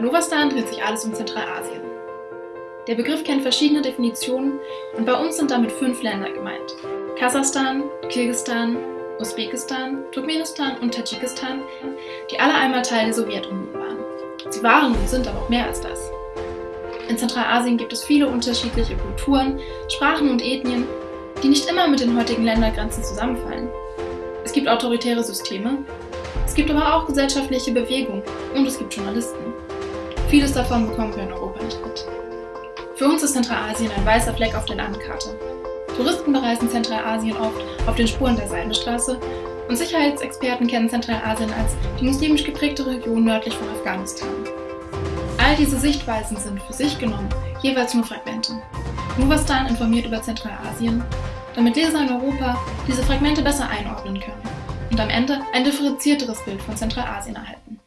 Novastan dreht sich alles um Zentralasien. Der Begriff kennt verschiedene Definitionen und bei uns sind damit fünf Länder gemeint. Kasachstan, Kirgisistan, Usbekistan, Turkmenistan und Tadschikistan, die alle einmal Teil der Sowjetunion waren. Sie waren und sind aber auch mehr als das. In Zentralasien gibt es viele unterschiedliche Kulturen, Sprachen und Ethnien, die nicht immer mit den heutigen Ländergrenzen zusammenfallen. Es gibt autoritäre Systeme, es gibt aber auch gesellschaftliche Bewegungen und es gibt Journalisten. Vieles davon bekommen wir in Europa nicht mit. Für uns ist Zentralasien ein weißer Fleck auf der Landkarte. Touristen bereisen Zentralasien oft auf den Spuren der Seidenstraße und Sicherheitsexperten kennen Zentralasien als die muslimisch geprägte Region nördlich von Afghanistan. All diese Sichtweisen sind für sich genommen jeweils nur Fragmente. Novastan informiert über Zentralasien, damit Leser in Europa diese Fragmente besser einordnen können und am Ende ein differenzierteres Bild von Zentralasien erhalten.